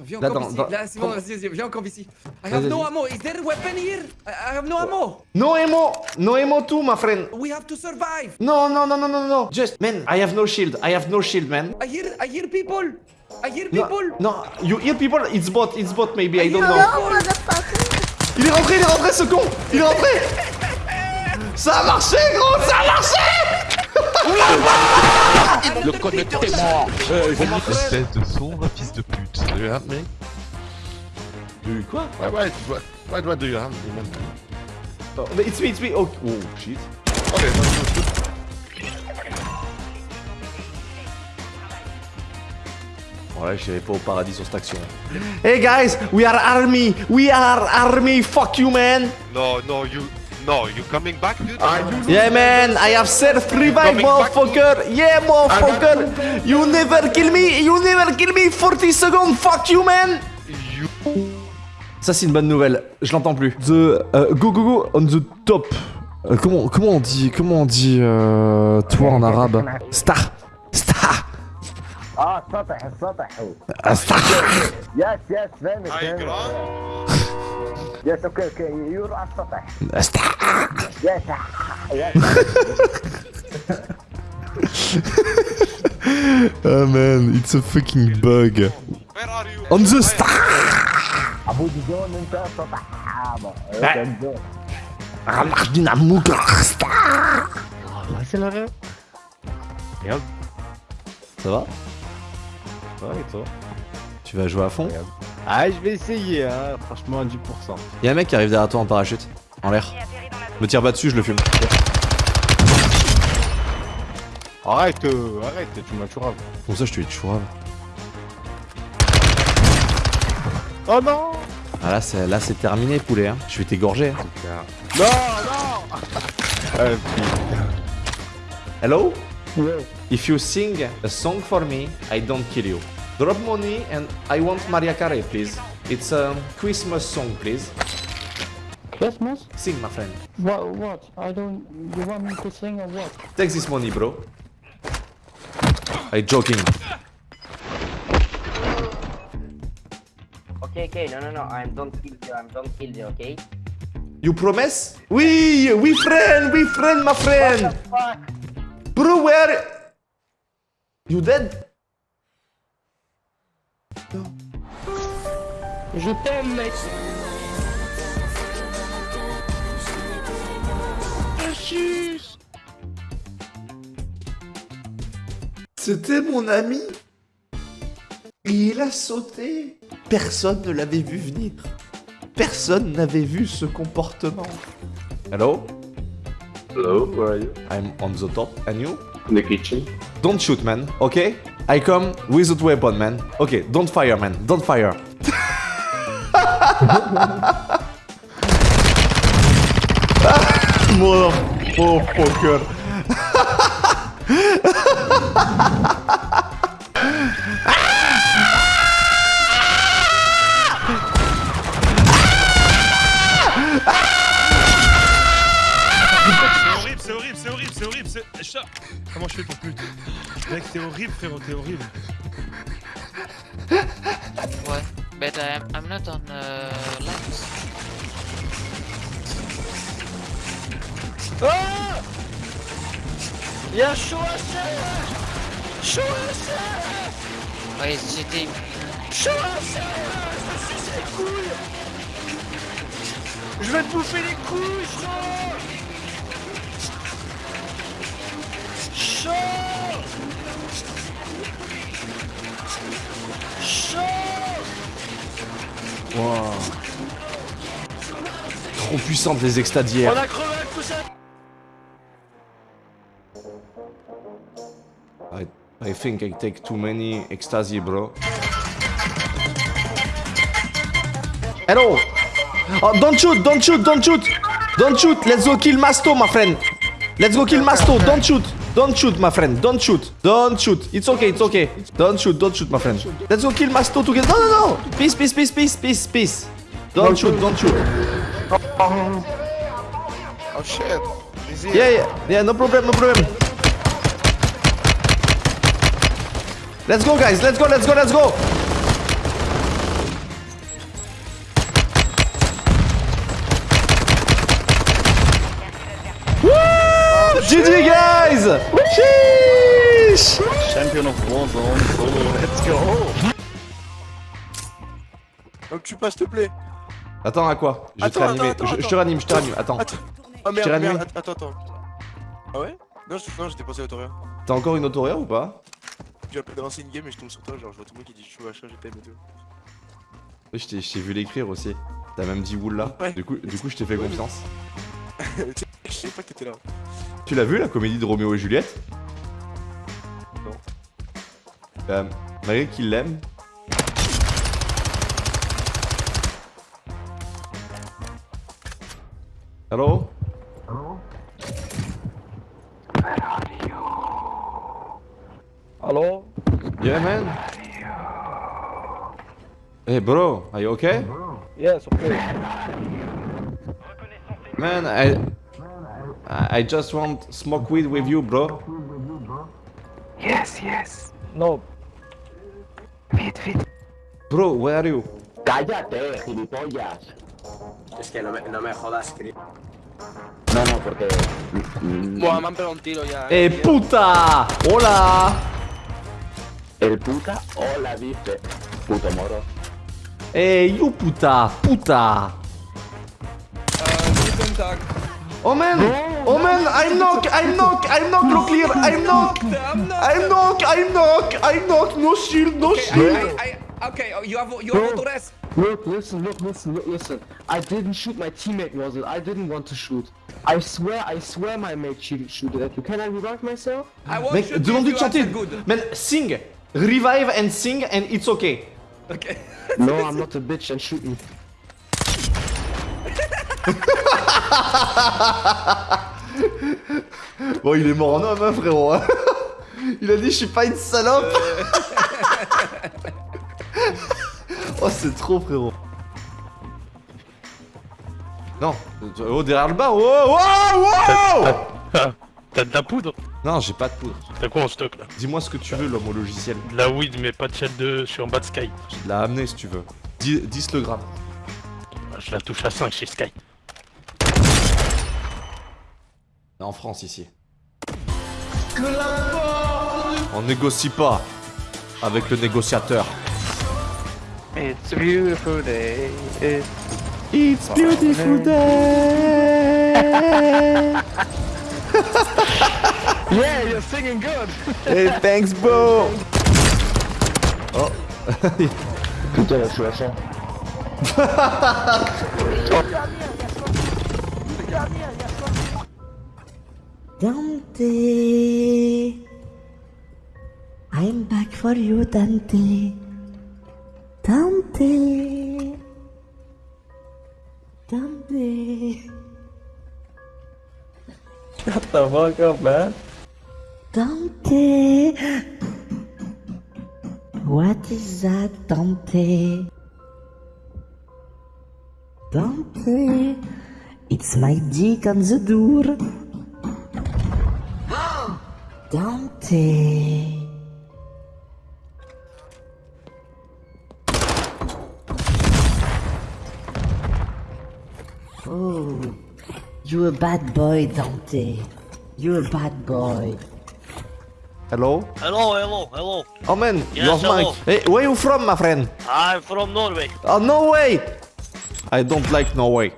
Viens Là, encore dans- ici. dans- Là, c'est bon, vas-y, vas-y, viens encore ici. I have no ammo. Is there a weapon here? I I have no ammo. No ammo, no ammo too, my friend. We have to survive. No, no, no, no, no, no. Just, man, I have no shield. I have no shield, man. I hear, I hear people. I hear No, people. no, you hear people? It's bot, it's bot, maybe. I don't know. Il est rentré, il est rentré, ce con. Il est rentré. Ça a marché, gros, ça a marché. Le connecteur est mort. Euh. Espèce de sombre fils de pute. Do you help me? Du quoi? Why, why, why, why do I do you me, man? oh, mais It's me, it's me. Oh, oh shit. No. Voilà, je pas au paradis sur cette action. Hey guys, we are army. We are army. Fuck you, man. No, no, you. No, you coming back, dude? Yeah, man, I have back to- motherfucker. Yeah, motherfucker. You never kill me. You never kill me. 40 seconds. Fuck you, man. You. Ça, c'est une bonne nouvelle. Je l'entends plus. The euh, go go go on the top. Euh, comment comment on dit comment on dit euh, toi en arabe? Star. آه السطح السطح هو. السطح. يس يس فهمت هاي جراند. يس أوكي أوكي يور على السطح. السطح. يس يس أمان اتس ا فكينج باج وير ار يو اون ذا سطح أبو جون أنت السطح انا خدينا عموك السطح الله يسلمك. يلا. سلام Ouais, et toi Tu vas jouer à fond Ah, je vais essayer, hein. Franchement, 10%. Y'a un mec qui arrive derrière toi en parachute, en l'air. Me tire pas dessus, je le fume. Arrête, euh, arrête, tu m'as tué. Pour ça, je te dis toujours. Oh non Ah là, c'est là, c'est terminé, poulet. Hein. Je vais t'égorger. hein. Non, non Euh, Hello? If you sing a song for me, I don't kill you. Drop money and I want Maria Carey, please. It's a Christmas song, please. Christmas? Sing, my friend. What? What? I don't. You want me to sing or what? Take this money, bro. I joking. Okay, okay, no, no, no, I'm don't kill you, I'm don't kill you, okay? You promise? Oui, we friend, we friend, my friend. Fuck! Bro, where? You dead? Je t'aime, mec. C'était mon ami. Il a sauté. Personne ne l'avait vu venir. Personne n'avait vu ce comportement. Hello? Hello, where are you? I'm on the top. And you? In the kitchen. Don't shoot, man. Okay? I come without weapon, man. Okay, don't fire, man. Don't fire. Motherfucker. C'est Comment je fais pour plus Mec, t'es horrible, frérot, t'es horrible. What? But I'm, I'm not on uh, lines. Ah Y'a chaud à serre Chaud à serre Ouais, c'était. Chaud à serre Je me suce les couilles Je vais te bouffer les couilles, Chaud Wow. Trop puissante les ça I, I think I take too many ecstasy, bro. Hello! Oh, don't shoot, don't shoot, don't shoot! Don't shoot, let's go kill Masto, my friend! Let's go kill Masto, don't shoot! Don't shoot, my friend. Don't shoot. Don't shoot. It's okay. It's okay. Don't shoot. Don't shoot, my friend. Let's go kill Masto together. No, no, no. Peace, peace, peace, peace, peace, peace. Don't shoot. Don't shoot. Oh, shit. Yeah, yeah. Yeah, no problem. No problem. Let's go, guys. Let's go. Let's go. Let's go. GG, oh, guys. Sheesh Champion of Warzone, solo, let's go Donc tu passes, s'il te plaît. Attends, à quoi? Je vais te réanimer. Je, je te attends. réanime, je te réanime. Attends. Attends. Oh merde, réanimé. merde, attends, attends. Ah ouais? Non, je- j'étais passé à Autoria. T'as encore une autoréa ou pas? J'ai appelé de lancer une game et je tombe sur toi, genre je vois tout le monde qui dit je joue machin, j'ai pas aimé tout. Je t'ai- je t'ai vu l'écrire aussi. T'as même dit wool là. Ouais. Du coup, du coup, je t'ai fait confiance. Je sais pas que t'étais là. Tu l'as vu la comédie de Roméo et Juliette Non. Euh, malgré qu'il l'aime. Hello Hello? Yeah, man. Hey, bro, are you okay? Yes, okay. Man, I, I just want smoke weed with you, bro. No, Bro, where are you? cállate, gilipollas. Es que no me, no me jodas, Chris. No, no, porque... Buah, me han pegado un tiro ya. Eh, puta! Hola! El puta hola dice. Puto moro. Hey, you puta! Puta! Tag. Oh man! Oh man! I'm knock! I'm knock! I'm knock! Look clear! I'm knock! I'm knock! I'm knock! I'm knock! No shield! No Okay, shield! I, I, I, okay, oh, you have you have Bro. autores. Look, listen, look, listen, look, listen. I didn't shoot my teammate, was it? I didn't want to shoot. I swear, I swear my mate shoot, shooted at you. Can I revive myself? I want Mec, you to demande-lui de you chanter! answer good. Man, sing! Revive and sing and it's okay. Okay. No, I'm not a bitch and shoot me. Bon, il est mort en homme, hein, frérot. hein. Il a dit, je suis pas une salope. oh, c'est trop, frérot. Non, oh, derrière le bar. Oh, wow, wow Ah, T'as de la poudre Non, j'ai pas de poudre. T'as quoi en stock là Dis-moi ce que tu veux, l'homme au logiciel. De la weed, mais pas de shell de... Je suis en bas de Sky. Je te l'ai amené si tu veux. 10, 10 le gramme. Je la touche à 5 chez Sky. En France, ici. On négocie pas avec le négociateur. It's a beautiful day. It's It's beautiful day. Yeah, you're singing good! hey, thanks, bro. Oh. Putain, la Dante, I'm back for you, Dante. Dante, Dante, Shut the fuck up, man. Dante. What is that, Dante? Dante, it's my dick on the door. Dante. Oh, you a bad boy, Dante. You're a bad boy. Hello? Hello, hello, hello. Oh man, Yes, you're hello. Mike. Hey, where you from, my friend? I'm from Norway. Oh, Norway! I don't like Norway.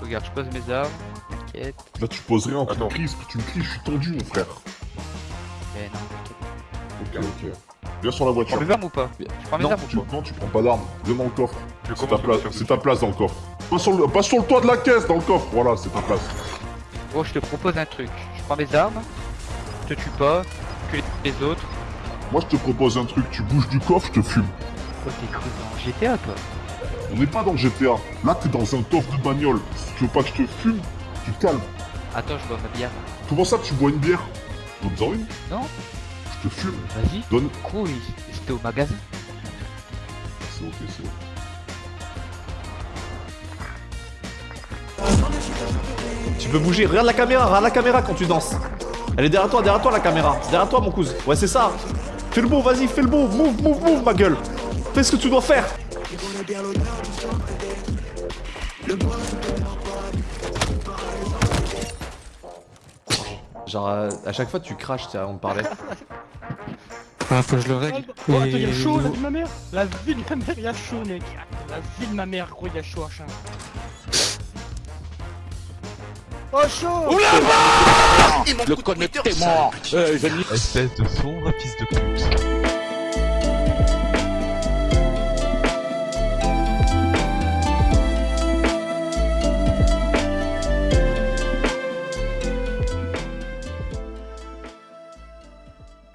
Regarde, je pose mes armes. T'inquiète. Là, tu poses rien, tu cries, ce que tu me cries, je suis tendu, mon frère. Eh non, t'inquiète. Ok, ok. Viens sur la voiture. prends mes armes ou pas Je prends mes Non, armes tu, ou pas non, tu prends pas d'armes. Viens dans le coffre. C'est ta c'est ta place dans le coffre. Pas sur, le, pas sur le toit de la caisse, dans le coffre. Voilà, c'est ta place. Gros, je te propose un truc. Je prends mes armes, je te tue pas, que les autres. Moi, je te propose un truc. Tu bouges du coffre, je te fume. Oh, t'es cru dans GTA, toi On n'est pas dans GTA. Là, t'es dans un coffre de bagnole. Si tu veux pas que je te fume, tu te calmes. Attends, je bois ma bière. Comment ça, tu bois une bière Donne-en une. Non Je te fume. Vas-y. Donne. Il- c'était au magasin. C'est ok, c'est ok. Tu peux bouger, regarde la caméra, regarde la caméra quand tu danses. Elle est derrière toi, derrière toi la caméra. Derrière toi mon cousin. Ouais c'est ça. Fais le beau, vas-y, fais le beau. Move, move, move ma gueule. Fais ce que tu dois faire. Genre, euh, à chaque fois, tu craches, tu sais, on me parlait. Ah, faut que je le règle. Oh, attends, y'a chaud, la vie de ma mère? La vie de ma mère, y'a chaud, mec La vie de ma mère, gros, y'a chaud, machin. Oh, chaud Oula Le connecté mort Espèce de sombre fils de pute.